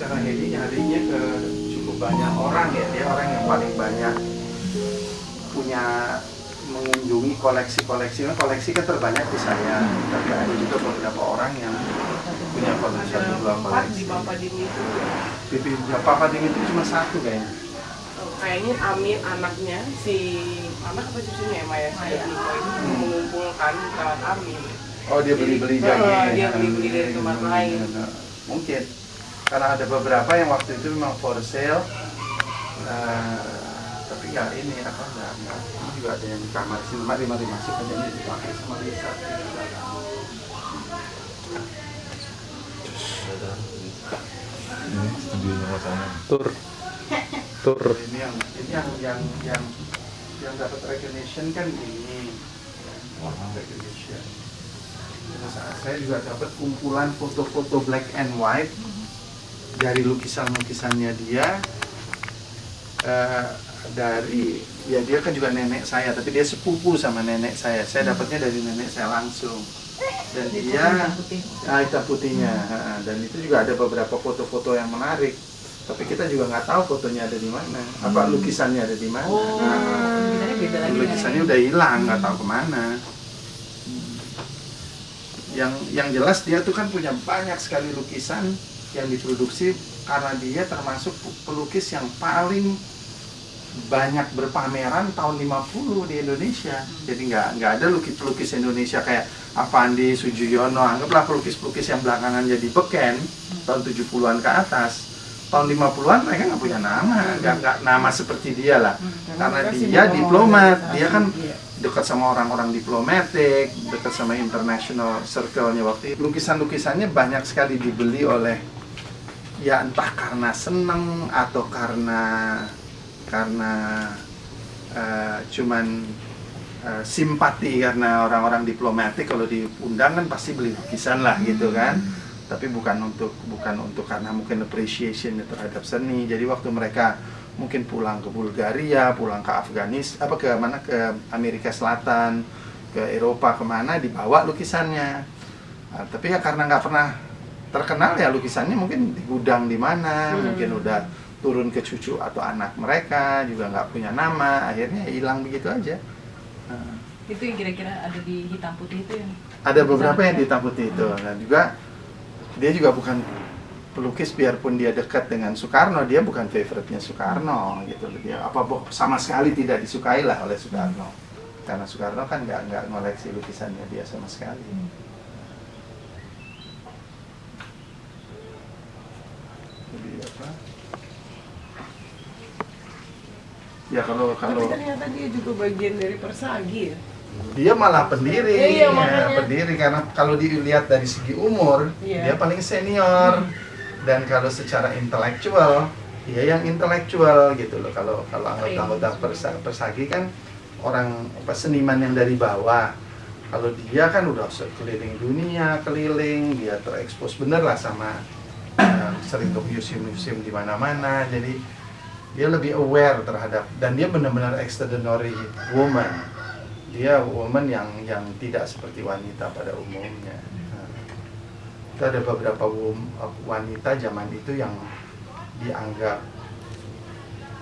karena Hedi nyarinya ke cukup banyak orang ya. Dia orang yang paling banyak punya mengunjungi koleksi-koleksi. Koleksi kan terbanyak di saya tapi ada juga beberapa orang yang punya koleksi satu dua di koleksi pipi Papa Ding itu cuma satu kayaknya. Oh, kayaknya Amin anaknya si anak apa cucunya ya Maya? Si Niko itu mengumpulkan kawan Amin. Oh dia beli-beli oh, dia beli-beli dari tempat lain. mungkin karena ada beberapa yang waktu itu memang for sale. Eh, tapi nggak ini apa nggak nggak. Ini juga ada yang di kamar sini mari mari masuk aja ini dipakai sama Lisa ini studionya tur. Tur. Ini yang ini yang yang yang yang dapat recognition kan ini. Ya, recognition. Terus saya juga dapat kumpulan foto-foto black and white dari lukisan-lukisannya dia eh, dari ya dia kan juga nenek saya tapi dia sepupu sama nenek saya. Saya dapatnya dari nenek saya langsung. Dan dia ah, hitam putihnya ha, dan itu juga ada beberapa foto-foto yang menarik. Tapi kita juga nggak tahu fotonya ada di mana. Apa lukisannya ada di mana. Oh, Nah, lukisannya beda lagi. lukisannya udah hilang nggak tahu ke mana. Yang yang jelas dia tuh kan punya banyak sekali lukisan yang diproduksi karena dia termasuk pelukis yang paling banyak berpameran tahun 50 di Indonesia. Jadi nggak nggak ada lukis pelukis Indonesia kayak Avandi Sujuyono anggaplah pelukis-pelukis yang belakangan jadi beken tahun 70-an ke atas. Tahun 50-an mereka nggak punya nama nggak nggak nama seperti dia lah. Karena dia diplomat dia kan Iya. dekat sama orang-orang diplomatik dekat sama international circle-nya waktu itu. Lukisan-lukisannya banyak sekali dibeli oleh ya entah karena seneng atau karena karena eh, cuman eh, simpati karena orang-orang diplomatik. Kalau diundang kan pasti beli lukisan lah gitu kan. Tapi bukan untuk bukan untuk karena mungkin appreciation terhadap seni. Jadi waktu mereka mungkin pulang ke Bulgaria pulang ke Afghanistan apa ke mana? Ke Amerika Selatan ke Eropa ke mana dibawa lukisannya. Nah, tapi ya karena nggak pernah terkenal ya lukisannya mungkin di gudang di mana mungkin udah turun ke cucu atau anak mereka juga nggak punya nama akhirnya hilang begitu aja. Nah, Itu yang kira-kira ada di hitam putih itu yang ada beberapa yang hitam putih itu. Dan juga dia juga bukan pelukis biarpun dia dekat dengan Soekarno dia bukan favorite-nya Soekarno gitu. Dia apa sama sekali tidak disukai lah oleh Soekarno. Karena Soekarno kan nggak nggak ngoleksi lukisannya dia sama sekali. Jadi apa ya kalau kalau Tapi ternyata dia juga bagian dari Persagi ya. dia malah pendiri. Iya, ya, pendiri. Karena kalau dilihat dari segi umur Iya. dia paling senior. Dan kalau secara intelektual dia yang intelektual gitu loh. Kalau kalau anggota-anggota persa, persagi kan orang apa seniman yang dari bawah. Kalau dia kan udah keliling dunia keliling dia terekspos bener lah sama eh, sering ke museum-museum di mana-mana. Jadi dia lebih aware terhadap dan dia benar-benar extraordinary woman. Dia woman yang yang tidak seperti wanita pada umumnya. Nah, itu ada beberapa wanita zaman itu yang dianggap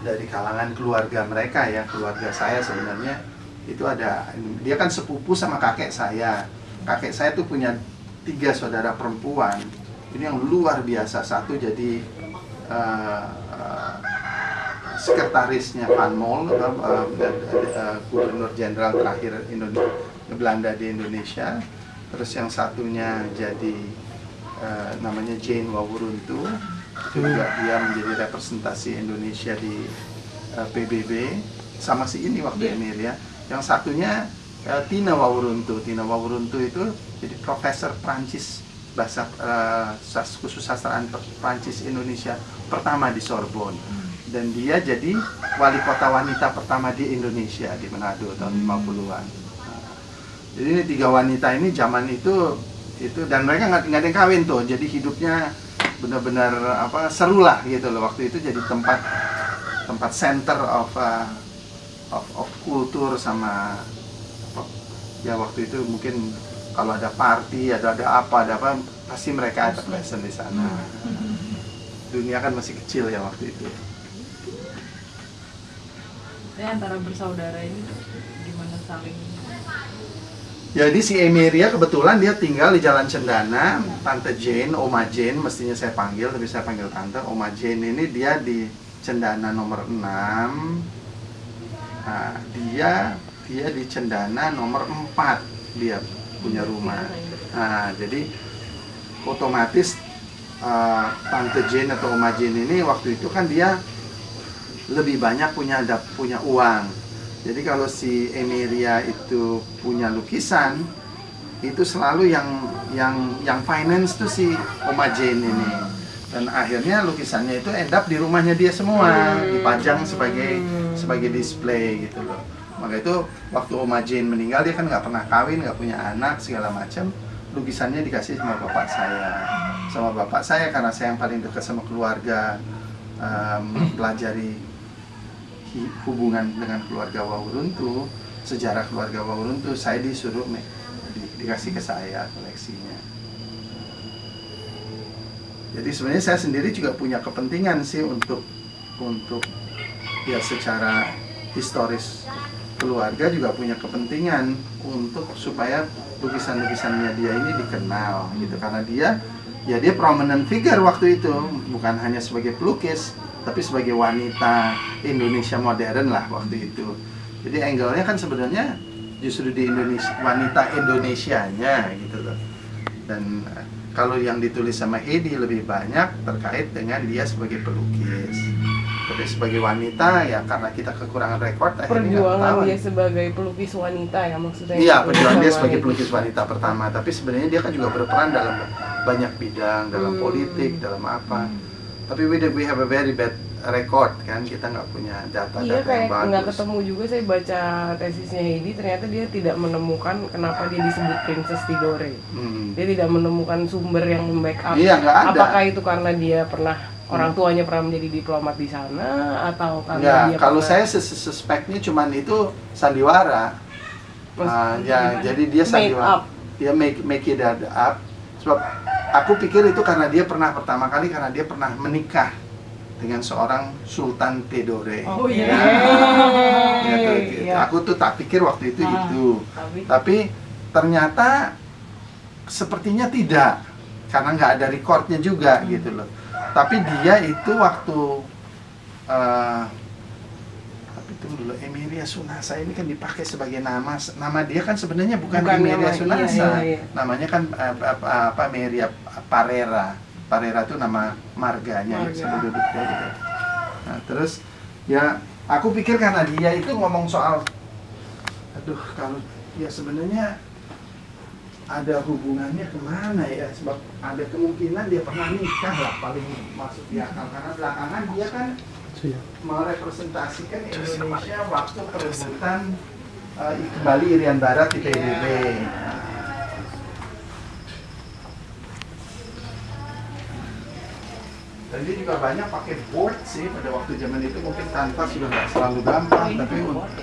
dari kalangan keluarga mereka ya keluarga saya sebenarnya. Itu ada dia kan sepupu sama kakek saya. Kakek saya tuh punya tiga saudara perempuan. Ini yang luar biasa. Satu jadi eh, sekretarisnya Van Mol eh, eh, eh, gubernur jenderal terakhir Indonesia Belanda di Indonesia. Terus yang satunya jadi eh, namanya Jane Wawuruntu. Juga dia menjadi representasi Indonesia di eh, PBB sama si ini waktu Emil ya. Yang satunya eh, Tina Wawuruntu. Tina Wawuruntu itu jadi profesor Prancis bahasa sas- khusus sastraan Prancis Indonesia pertama di Sorbonne dan dia jadi wali kota wanita pertama di Indonesia di Manado tahun 50-an. Nah, jadi ini tiga wanita ini zaman itu itu dan mereka nggak ada yang kawin tuh, jadi hidupnya benar-benar apa seru lah gitu loh. Waktu itu jadi tempat tempat center of uh, of, of kultur sama ya waktu itu mungkin kalau ada party ada ada apa ada apa pasti mereka ada lesson di sana. Dunia kan masih kecil ya waktu itu Tapi antara bersaudara ini gimana saling Jadi si Emiria kebetulan dia tinggal di Jalan Cendana, Tante Jane, Oma Jane mestinya saya panggil, tapi saya panggil Tante. Oma Jane ini dia di Cendana nomor 6. Nah, dia dia di Cendana nomor 4 dia punya rumah. Nah, jadi otomatis eh, Tante Jane atau Oma Jane ini waktu itu kan dia lebih banyak punya dap- punya uang. Jadi kalau si Emiria itu punya lukisan, itu selalu yang yang yang finance tuh si Oma Jane ini. Dan akhirnya lukisannya itu end up di rumahnya dia semua, dipajang sebagai sebagai display gitu loh. Maka itu waktu Oma Jane meninggal dia kan nggak pernah kawin, nggak punya anak segala macam. Lukisannya dikasih sama bapak saya, sama bapak saya karena saya yang paling dekat sama keluarga, em, mempelajari hi- hubungan dengan keluarga Wawuruntu, sejarah keluarga Wawuruntu, saya disuruh me- di- dikasih ke saya koleksinya. Jadi sebenarnya saya sendiri juga punya kepentingan sih untuk untuk ya secara historis keluarga juga punya kepentingan untuk supaya lukisan-lukisannya dia ini dikenal gitu karena dia ya dia prominent figure waktu itu bukan hanya sebagai pelukis tapi sebagai wanita Indonesia modern lah waktu itu. Jadi angle-nya kan sebenarnya justru di Indonesia wanita Indonesianya gitu loh. Dan eh, kalau yang ditulis sama Heidi lebih banyak terkait dengan dia sebagai pelukis. Tapi sebagai wanita ya karena kita kekurangan rekor perjuangan dia sebagai pelukis wanita ya maksudnya? Iya, perjuangan dia sebagai pelukis wanita pertama, tapi sebenarnya dia kan juga berperan dalam banyak bidang, dalam Hmm. politik, dalam apa. Tapi we, we have a very bad record kan, kita nggak punya data-data Iya kayak yang nggak bagus. ketemu juga saya baca tesisnya Heidi ternyata dia tidak menemukan kenapa dia disebut Princess Tidore. Hmm. Dia tidak menemukan sumber yang membackup. Iya, nggak ada. Apakah itu karena dia pernah orang tuanya pernah menjadi diplomat di sana atau karena Ya, dia kalau pernah- saya sus- suspeknya cuman itu sandiwara. Mas- Ah, ya, jadi dia sandiwara. up. Dia make make it up. Sebab aku pikir itu karena dia pernah pertama kali karena dia pernah menikah dengan seorang Sultan Tidore. Oh iya. Ya, tuh, Iya. Aku tuh tak pikir waktu itu Ah. itu, Tapi tapi ternyata sepertinya tidak, karena nggak ada recordnya juga gitu loh. Tapi dia itu waktu eh tunggu dulu Emilia Sunasa ini kan dipakai sebagai nama nama dia kan sebenarnya bukan, Bukan Emilia nama- Sunasa, iya, iya, iya. namanya kan eh, apa, apa Meria Parera. Parera itu nama marganya Marga. penduduknya gitu. Nah, terus ya aku pikir karena dia itu ngomong soal aduh kalau ya sebenarnya ada hubungannya ke mana ya sebab ada kemungkinan dia pernah nikah lah paling masuk di akal karena belakangan dia kan merepresentasikan Indonesia waktu perebutan eh, kembali Irian Barat di PBB. Dan dia juga banyak pakai board sih pada waktu zaman itu mungkin kanvas sudah nggak selalu gampang tapi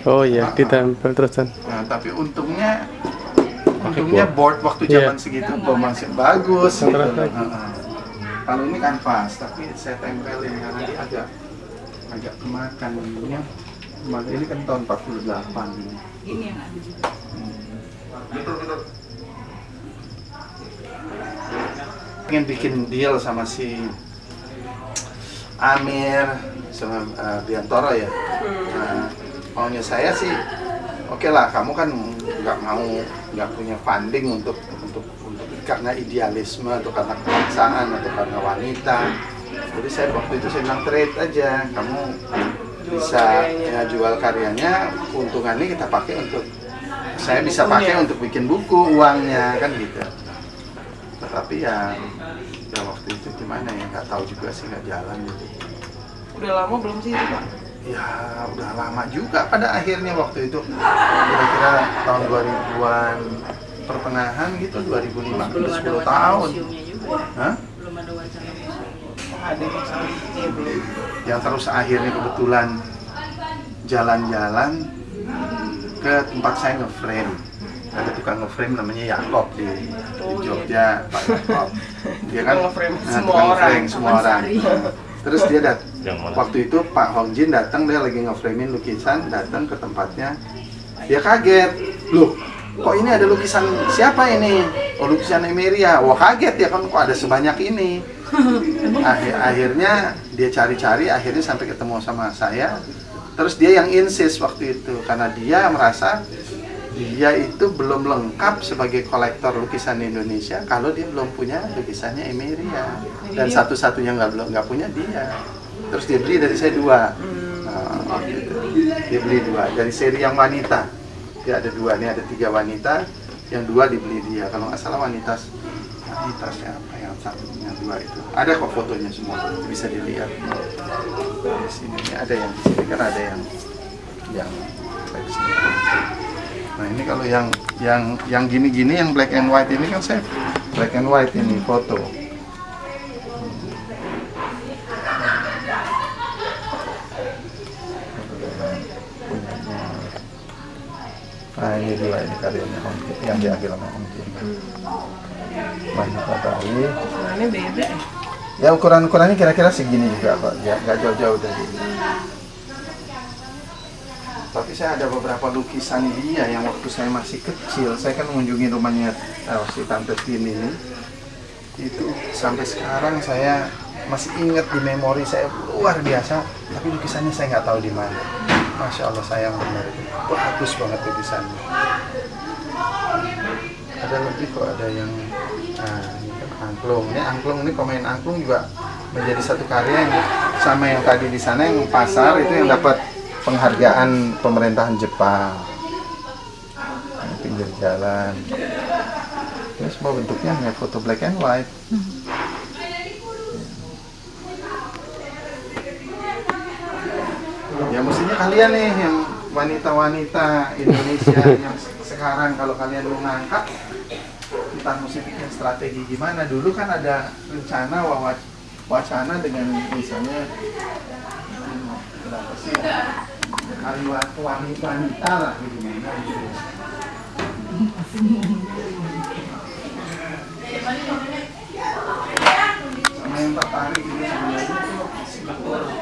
Oh iya, Ah, ah. ditempel terusan. Nah, tapi untungnya untungnya board waktu Iya. zaman segitu belum masih bagus gitu. Lagi. Heeh. Kalau ini kanvas, tapi saya tempelin karena dia agak agak kemakan ini. Kemakan ini kan tahun 48 ini. ini yang ada juga. Pengen bikin deal sama si Amir sama eh, Biantoro ya. Nah, maunya saya sih, oke lah, kamu kan nggak mau nggak punya funding untuk untuk untuk karena idealisme atau karena kebangsaan atau karena wanita. Jadi saya waktu itu saya bilang trade aja, kamu bisa karyanya. ya, jual karyanya, keuntungannya kita pakai untuk saya bisa pakai untuk bikin buku uangnya kan gitu. Tetapi ya, ya waktu itu gimana ya nggak tahu juga sih nggak jalan gitu. Udah lama belum sih itu Pak? Ya udah lama juga pada akhirnya waktu itu kira-kira tahun 2000-an pertengahan gitu 2005 Belum udah ada 10 wacana tahun. ya? Hah? Belum ada wacana museumnya. Oh, ada masalah. Iya belum. Yang terus akhirnya kebetulan jalan-jalan ke tempat saya nge-frame. ada tukang ngeframe namanya Yakob di, di Oh, iya. Jogja Pak Yakob. Dia kan ngeframe nah, semua tukang orang. semua orang. terus dia dat waktu itu Pak Hong Jin datang dia lagi ngeframein lukisan datang ke tempatnya. Dia kaget. Loh kok ini ada lukisan siapa ini? Oh lukisan Emeria. Wah kaget ya kan kok ada sebanyak ini Akhir, akhirnya dia cari-cari akhirnya sampai ketemu sama saya. Terus dia yang insist waktu itu karena dia merasa dia itu belum lengkap sebagai kolektor lukisan Indonesia kalau dia belum punya lukisannya Emeria. Dan satu-satunya nggak belum nggak punya dia. Terus dia beli dari saya dua. Nah, gitu. dia beli dua. Dari seri yang wanita. Dia ada dua nih ada tiga wanita yang dua dibeli dia kalau nggak salah wanita wanita siapa yang satu yang dua itu ada kok fotonya semua bisa dilihat di sini Ini ada yang di sini kan ada yang yang. Nah ini kalau yang yang yang gini-gini yang black and white ini kan saya black and white ini foto. Nah ini dua ini karyanya Om Jin, yang diambil sama Om Jin. Banyak Bali. Ini beda ya. Ya ukuran-ukurannya kira-kira segini juga kok, ya nggak jauh-jauh dari ini. Tapi saya ada beberapa lukisan dia yang waktu saya masih kecil, saya kan mengunjungi rumahnya eh, si Tante Tin ini. Itu sampai sekarang saya masih ingat di memori saya luar biasa, tapi lukisannya saya nggak tahu di mana. Masya Allah sayang benar itu, bagus banget lukisannya. Ada lebih kok, ada yang nah ini kan angklung. Ini angklung ini pemain angklung juga menjadi satu karya yang sama yang tadi di sana yang pasar itu yang dapat penghargaan pemerintahan Jepang. Pinggir jalan. Ini semua bentuknya hanya foto black and white. ya mestinya kalian nih yang wanita-wanita Indonesia yang sekarang kalau kalian mau ngangkat kita mesti bikin strategi gimana. Dulu kan ada rencana wacana dengan misalnya berapa sih? Wanita wanita lah gimana gitu. Sama yang tertarik ini sebenarnya.